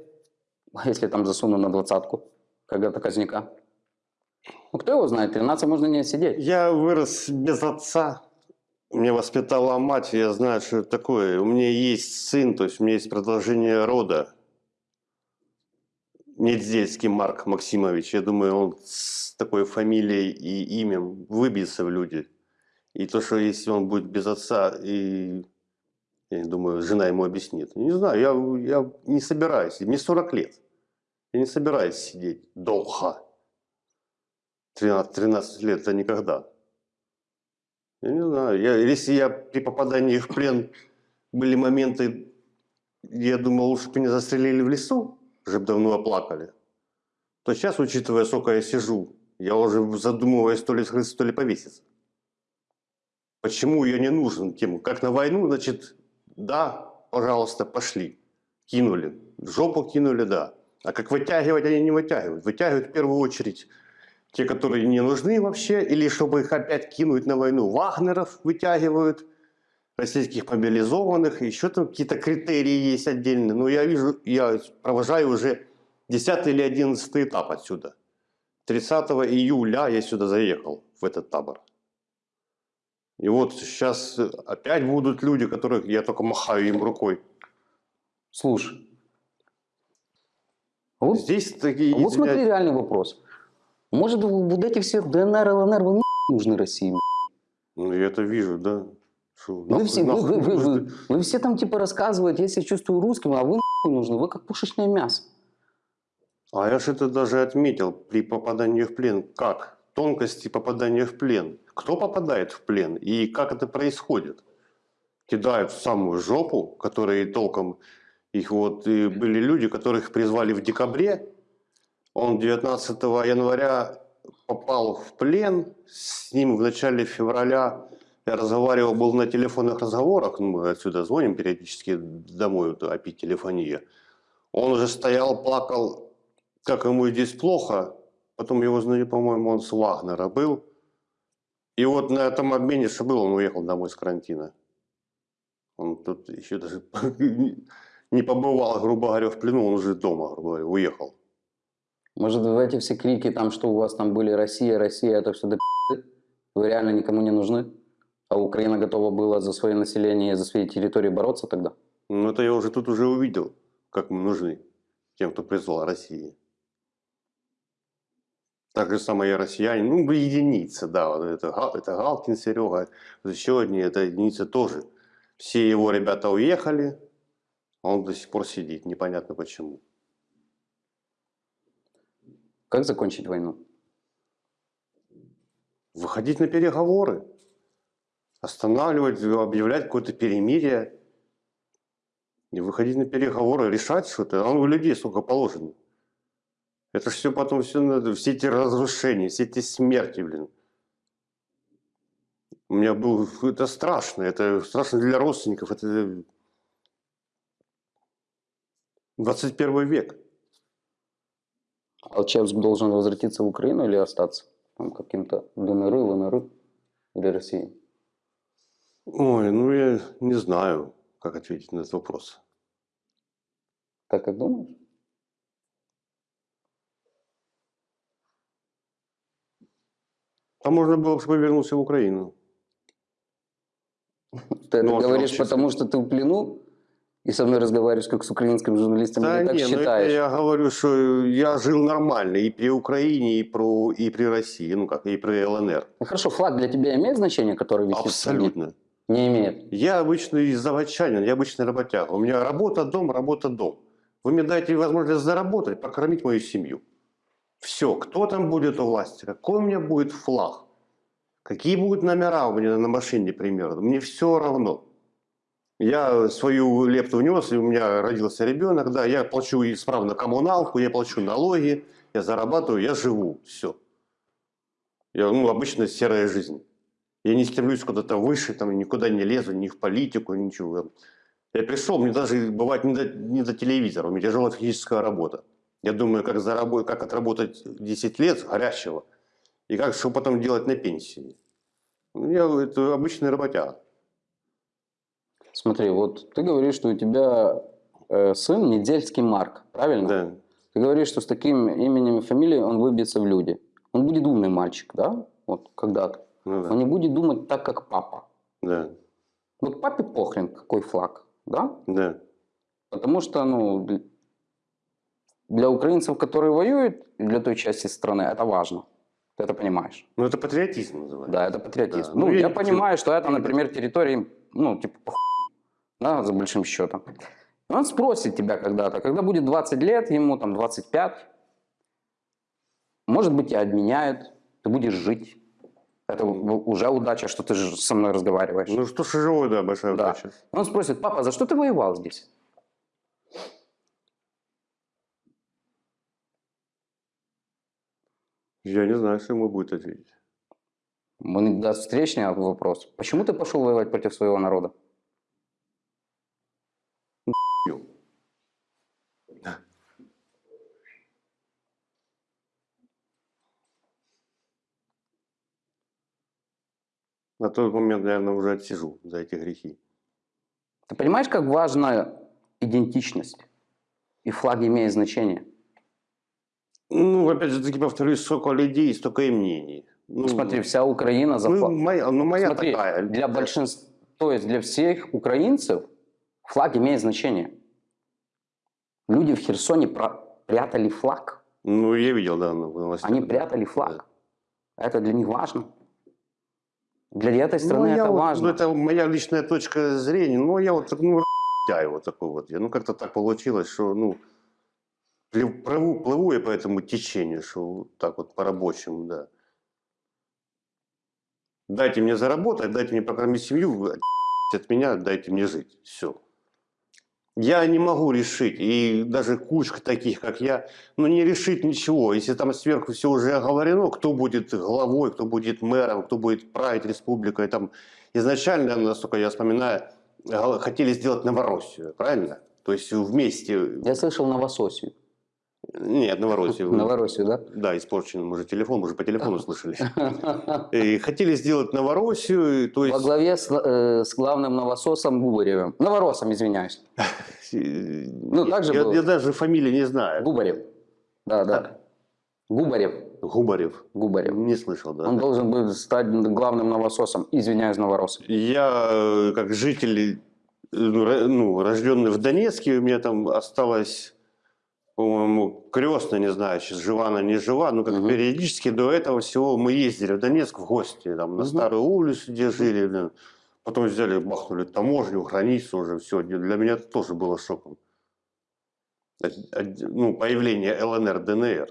А если там засуну на двадцатку, как отказника? Ну, кто его знает, 13 можно не сидеть. Я вырос без отца. Меня воспитала мать, я знаю, что это такое. У меня есть сын, то есть у меня есть продолжение рода. Недзельский Марк Максимович. Я думаю, он с такой фамилией и именем выбьется в люди. И то, что если он будет без отца, и я думаю, жена ему объяснит. Не знаю, я, я не собираюсь. Мне 40 лет. Я не собираюсь сидеть долго. 13, 13 лет это никогда. Я не знаю. Я, если я при попадании в плен были моменты, я думал, лучше бы меня застрелили в лесу, уже давно оплакали. То сейчас, учитывая, сколько я сижу, я уже задумываюсь то ли скрыться, то ли повеситься. Почему я не нужен тему? Как на войну, значит, да, пожалуйста, пошли. Кинули. В жопу кинули, да. А как вытягивать, они не вытягивают. Вытягивают в первую очередь те, которые не нужны вообще, или чтобы их опять кинуть на войну. Вагнеров вытягивают, российских мобилизованных, еще там какие-то критерии есть отдельные. Но я вижу, я провожаю уже 10 или 11 этап отсюда. 30 июля я сюда заехал, в этот табор. И вот сейчас опять будут люди, которых я только махаю им рукой. Слушай. а Вот, Здесь такие... а вот смотри извиняюсь, реальный вопрос. Может, вот эти все ДНР, ЛНР, вы нужны России? Ну, я это вижу, да. Вы все, вы, вы- вы- вы- вы все там типа рассказываете, я себя чувствую русским, а вы нахуй нужны, вы как пушечное мясо. А я же это даже отметил при попадании в плен. Как? Тонкости попадания в плен. Кто попадает в плен и как это происходит? Кидают в самую жопу, которые толком... Их вот и были люди, которых призвали в декабре. Он 19 января попал в плен. С ним в начале февраля я разговаривал, был на телефонных разговорах. Ну, мы отсюда звоним периодически домой, вот, опи телефония. Он уже стоял, плакал, как ему здесь плохо. Потом его по-моему, он с Вагнера был. И вот на этом обмене, что был, он уехал домой с карантина. Он тут еще даже не побывал, грубо говоря, в плену, он уже дома, грубо говоря, уехал. Может, в эти все крики, там, что у вас там были Россия, Россия, это все до пи***ы? Вы реально никому не нужны? А Украина готова была за свое население, за свои территории бороться тогда? Ну, это я уже тут уже увидел, как мы нужны тем, кто призвал России. Так же самое и россияне, ну, вы единицы, да, вот это, это Галкин Серега, еще одни, это единицы тоже. Все его ребята уехали, а он до сих пор сидит, непонятно почему. Как закончить войну? Выходить на переговоры, останавливать, объявлять какое-то перемирие, и выходить на переговоры, решать что-то. А у людей сколько положено. Это все потом все все эти разрушения, все эти смерти, блин. У меня был, это страшно, это страшно для родственников, это 21 век. Алчевск должен возвратиться в Украину или остаться? Там каким-то ДНР, ЛНР или России? Ой, ну я не знаю, как ответить на этот вопрос. Так как думаешь? А можно было бы, вернулся в Украину. Ты это Ну, вот говоришь, потому что ты в плену и со мной разговариваешь как с украинским журналистом, Да или так не, ну это считаешь? я говорю, что я жил нормально и при Украине, и, про, и при России, ну как, и при ЛНР. Ну хорошо, флаг для тебя имеет значение, который висит? Абсолютно. Не имеет. Я обычный заводчанин, я обычный работяга. У меня работа, дом, работа, дом. Вы мне дайте возможность заработать, покормить мою семью. Все, кто там будет у власти, какой у меня будет флаг, какие будут номера у меня на машине примерно, мне все равно. Я свою лепту внес, и у меня родился ребенок, да, я плачу исправно коммуналку, я плачу налоги, я зарабатываю, я живу, все. Я, ну, обычная серая жизнь. Я не стремлюсь куда-то выше, там, никуда не лезу, ни в политику, ничего. Я пришел, мне даже бывает не до, не до телевизора, у меня тяжелая физическая работа. Я думаю, как, заработать, как отработать 10 лет горящего, и как что потом делать на пенсии. Я это обычный работяга. Смотри, вот ты говоришь, что у тебя э, сын Недельский Марк, правильно? Да, Ты говоришь, что с таким именем и фамилией он выбьется в люди. Он будет умный мальчик, да? Вот когда-то. Ну да, Он не будет думать так, как папа. да, Вот папе похрен, какой флаг, да? да. Потому что, ну, для украинцев, которые воюют, для той части страны, это важно. Ты это понимаешь? Ну это патриотизм называется. Да, это патриотизм. Да. Ну, Ну, я, я- понимаю, что это, например, территория, ну, типа, похуй, да, за большим счетом. И Он спросит тебя когда-то, когда будет 20 лет, ему там 25, может быть, тебя обменяют, ты будешь жить. Это у- уже удача, что ты со мной разговариваешь. Ну что ж живой, да, большая Да. удача. Он спросит, папа, за что ты воевал здесь? Я не знаю, что ему будет ответить. Он даст встречный вопрос. Почему ты пошел воевать против своего народа? На тот момент, наверное, уже отсижу за эти грехи. Ты понимаешь, как важна идентичность? И флаг имеет значение. Ну, опять же таки повторюсь, столько людей, столько и мнений. Ну, Смотри, вся Украина за ну, флаг. моя, ну, моя Смотри, такая. для большинства, то есть для всех украинцев флаг имеет значение. Люди в Херсоне про- прятали флаг. Ну, я видел, да, на новостях. Они да. прятали флаг. Это для них важно. Для этой Ну, страны я это вот- важно. Ну, это моя личная точка зрения. Ну, я вот, ну, я вот такой вот. Я, ну, как-то так получилось, что, ну, плыву, плыву я по этому течению, что так вот по-рабочему, да. Дайте мне заработать, дайте мне прокормить семью, от меня дайте мне жить. Все. Я не могу решить, и даже кучка таких, как я, ну не решить ничего. Если там сверху все уже оговорено, кто будет главой, кто будет мэром, кто будет править республикой. Там изначально, насколько я вспоминаю, хотели сделать Новороссию, правильно? То есть вместе... Я слышал Новососию. Нет, Новороссию. Новороссию, да? Да, испорчен, может, телефон, мы же по телефону слышали. И хотели сделать Новороссию, то Во есть... главе с, э, с главным новососом Губаревым. Новоросом, извиняюсь. Ну, так же я, было. я даже фамилии не знаю. Губарев. Да, да. Губарев. Губарев. Губарев. Не слышал, да. Он должен был стать главным новососом. Извиняюсь, новоросом. Я, э, как житель, э, ну, ну, рожденный в Донецке, у меня там осталось, по-моему, крестная, не знаю, сейчас жива она, не жива, но как Мгм. периодически до этого всего мы ездили в Донецк в гости, там, на Мгм. старую улицу, где жили, блин. потом взяли, бахнули таможню, границу уже, все. Для меня это тоже было шоком. Ну, появление ЛНР, ДНР.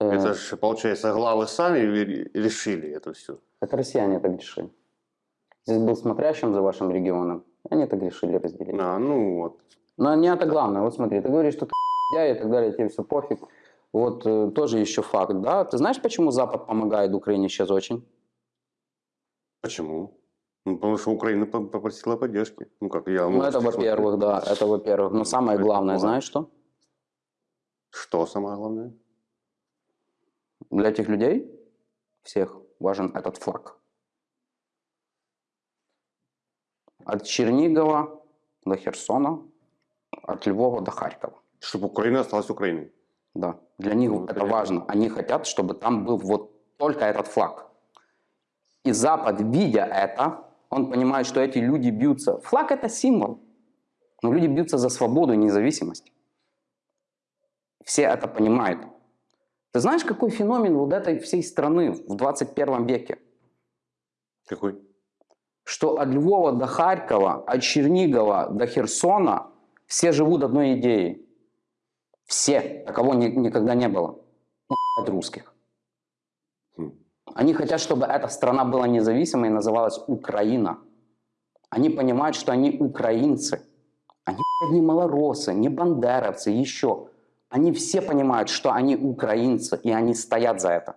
Э, Это же, получается, главы сами ре- решили это все. Это россияне так решили. Здесь был смотрящим за вашим регионом. Они так решили разделить. А, ну вот. Но не это главное. Вот смотри, ты говоришь, что ты я и так далее, тебе все пофиг. Вот э, тоже еще факт, да? Ты знаешь, почему Запад помогает Украине сейчас очень? Почему? Ну, потому что Украина по- попросила поддержки. Ну, как я... Ну, это во-первых, да, это во-первых. Но самое Это главное, знаешь что? Что самое главное? Для этих людей всех важен этот флаг. От Чернигова до Херсона, от Львова до Харькова. Чтобы Украина осталась Украиной. Да, для них Ну, это понятно. важно. Они хотят, чтобы там был вот только этот флаг. И Запад, видя это, он понимает, что эти люди бьются. Флаг это символ. Но люди бьются за свободу и независимость. Все это понимают. Ты знаешь, какой феномен вот этой всей страны в 21 веке? Какой? Что от Львова до Харькова, от Чернигова до Херсона все живут одной идеей. Все. Такого ни- никогда не было. От русских. Хм. Они хотят, чтобы эта страна была независимой и называлась Украина. Они понимают, что они украинцы. Они не малоросы, не бандеровцы, еще. Они все понимают, что они украинцы, и они стоят за это.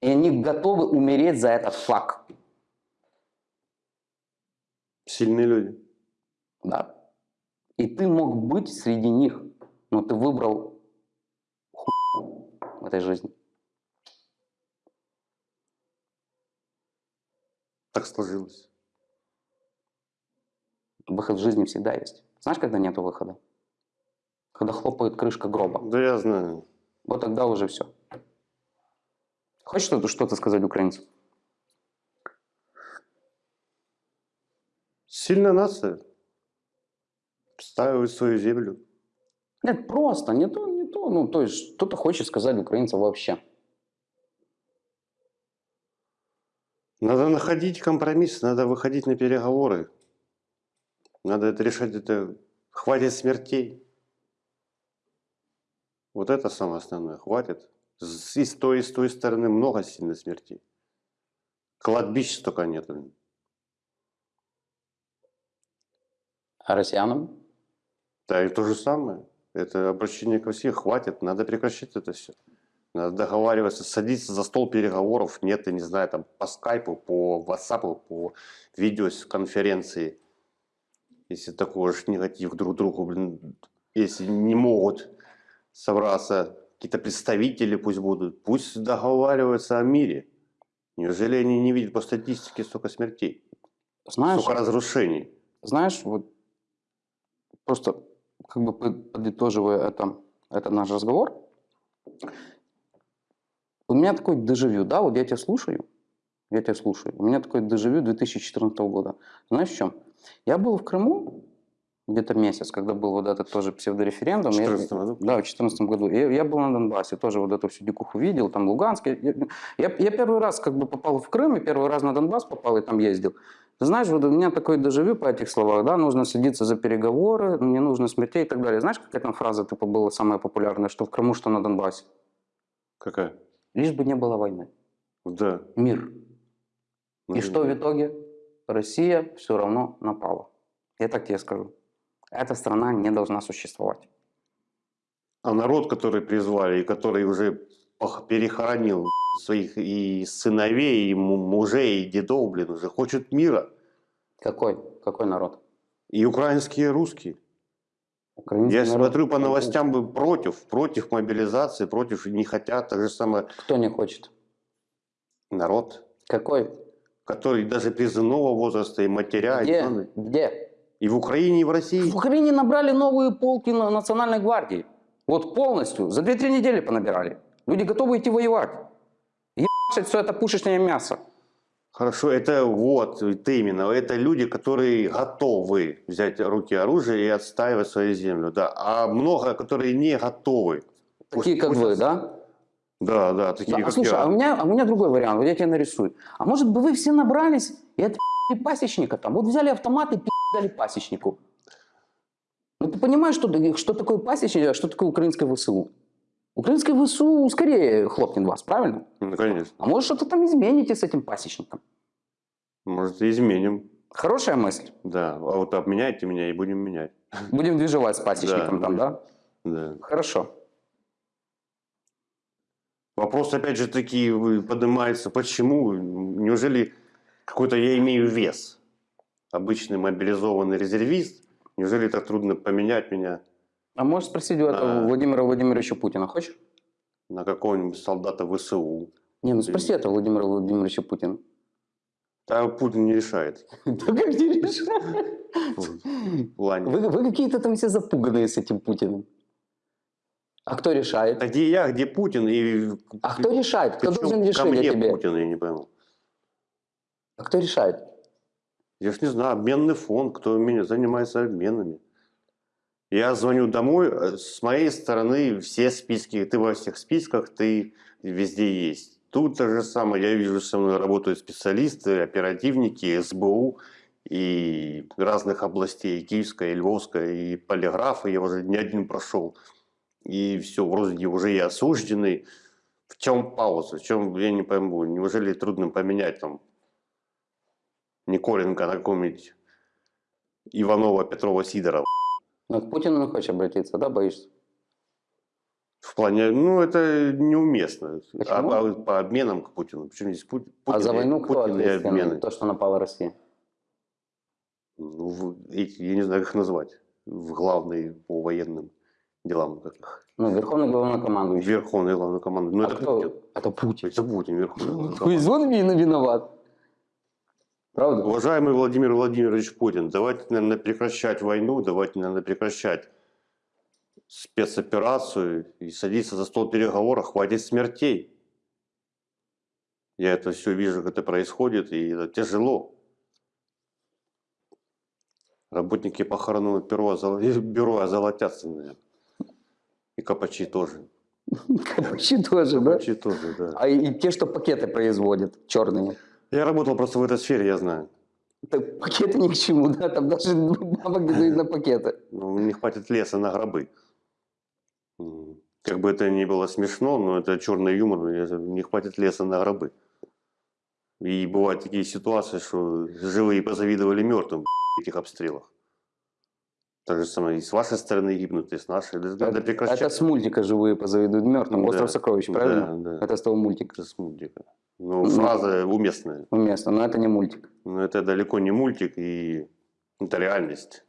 И они готовы умереть за этот флаг. Сильные люди. Да. И ты мог быть среди них, но ты выбрал хуй в этой жизни. Так сложилось. Выход в жизни всегда есть. Знаешь, когда нету выхода? Когда хлопает крышка гроба. Да я знаю. Вот тогда уже все. Хочешь что-то, что-то сказать украинцам? Сильная нация. Встаивает свою землю. Нет, просто, не то, не то. Ну, то есть, что-то хочешь сказать украинцам вообще. Надо находить компромисс, надо выходить на переговоры. Надо это решать, это хватит смертей. Вот это самое основное, хватит. И с той, и с той стороны много сильно смертей. Кладбищ столько нет. блин. А россиянам? Да и то же самое. Это обращение ко всем. Хватит, надо прекращать это все. Надо договариваться, садиться за стол переговоров. Нет, я не знаю, там по скайпу, по ватсапу, по видеоконференции. Если такой уж негатив друг другу, блин, если не могут собраться какие-то представители, пусть будут, пусть договариваются о мире. Неужели они не видят по статистике столько смертей, Знаешь, столько разрушений? знаешь, вот просто как бы под- подытоживая это, этот наш разговор, у меня такой дежавю, да, вот я тебя слушаю, я тебя слушаю. У меня такой дежавю 2014 года. Знаешь в чем? Я был в Крыму где-то месяц, когда был вот этот тоже псевдореферендум. В Я- 14 году? Да, в 2014 году. Я, я был на Донбассе, тоже вот эту всю дикуху видел, там Луганск. Я, я, я первый раз как бы попал в Крым, и первый раз на Донбасс попал, и там ездил. Ты знаешь, вот у меня такой дежавю по этих словах, да, нужно садиться за переговоры, не нужно смертей и так далее. Знаешь, какая там фраза типа была самая популярная, что в Крыму, что на Донбассе? Какая? Лишь бы не было войны. Да. Мир. Ну, И что в итоге? Россия все равно напала. Я так тебе скажу. Эта страна не должна существовать. А народ, который призвали, и который уже перехоронил своих и сыновей, и му- мужей, и дедов, блин, уже хочет мира. Какой? Какой народ? И украинские, и русские. Украинский Я народ? смотрю по новостям бы против, против мобилизации, против, не хотят, так же самое Кто не хочет? народ, Какой? который даже призывного возраста и матеря, и, Где? жены. Где? и в Украине, и в России. В Украине набрали новые полки на Национальной гвардии. Вот полностью. За 2-3 недели понабирали. Люди готовы идти воевать. Ебашить все это пушечное мясо. Хорошо, это вот, это именно, это люди, которые готовы взять руки оружие и отстаивать свою землю, да. А много, которые не готовы. Такие, Пусть- как пусть- вы, да? Да, да, такие, Да, как слушай, я. а у, меня, а у меня другой вариант, вот я тебе нарисую. А может бы вы все набрались и отпи***ли пасечника там? Вот взяли автомат и дали пасечнику. Ну ты понимаешь, что, что такое пасечник, а что такое украинское ВСУ? Украинское ВСУ скорее хлопнет вас, правильно? Ну, конечно. А может что-то там измените с этим пасечником? Может, изменим. Хорошая мысль. Да, а вот обменяйте меня и будем менять. Будем движевать с пасечником Да. там, да? Да. Хорошо. Вопрос, опять же, таки вы- поднимается, почему? Неужели какой-то я имею вес? Обычный мобилизованный резервист? Неужели так трудно поменять меня А можешь спросить у этого. Владимира Владимировича Путина, хочешь? на какого-нибудь солдата ВСУ? Не, ну спроси этого Владимира Владимировича Путина. Да Путин не решает. Да как не Лане. Вы, вы какие-то там все запуганные с этим Путиным. А кто решает? А где я, где Путин? И А кто решает? Кто причем должен решить мне тебе? Путин, я не пойму. А кто решает? Я ж не знаю, обменный фонд, кто меня занимается обменами. Я звоню домой, э, с моей стороны все списки, ты во всех списках, ты везде есть. Тут то же самое, я вижу, со мной работают специалисты, оперативники, СБУ и разных областей, Киевская, и Львовская, и полиграфы, я уже не один прошел. И все, вроде уже я осужденный. В чем пауза? В чем, я не пойму, неужели трудно поменять там Николенко на какого-нибудь Иванова, Петрова, Сидорова. Ну, к Путину не хочешь обратиться, да, боишься? В плане, ну, это неуместно. А, Почему? а по обменам к Путину. Почему здесь Путин? а за войну кто Путин ответственный? То, что напала Россия. Ну, в- эти, я не знаю, как их назвать. В главные по военным делам. Как их. Ну, верховный главнокомандующий. Верховный главный командир. Ну, а это кто? Путин. Это Путин. Это Путин, верховный главнокомандующий. есть он вин- виноват. Правда? Уважаемый Владимир Владимирович Путин, давайте, наверное, прекращать войну, давайте, наверное, прекращать спецоперацию и садиться за стол переговоров, хватит смертей. Я это все вижу, как это происходит, и это тяжело. Работники похоронного бюро, бюро озолотятся, наверное. И копачи тоже. Капучи тоже, да? Копачи тоже, да. А и, те, что пакеты производят черными. Я работал просто в этой сфере, я знаю. Так пакеты ни к чему, да? Там даже бабок не дают на пакеты. Ну, не хватит леса на гробы. Как бы это ни было смешно, но это черный юмор, не хватит леса на гробы. И бывают такие ситуации, что живые позавидовали мертвым в этих обстрелах. Так же самое и с вашей стороны гибнут, и с нашей. Это прекращать. Это с мультика «Живые позавидуют мертвым». Да. «Остров сокровищ», правильно? Да, да. Это с того мультика. Это с мультика. Ну, Ну. фраза уместная. Уместно, но это не мультик. Но это далеко не мультик, и это реальность.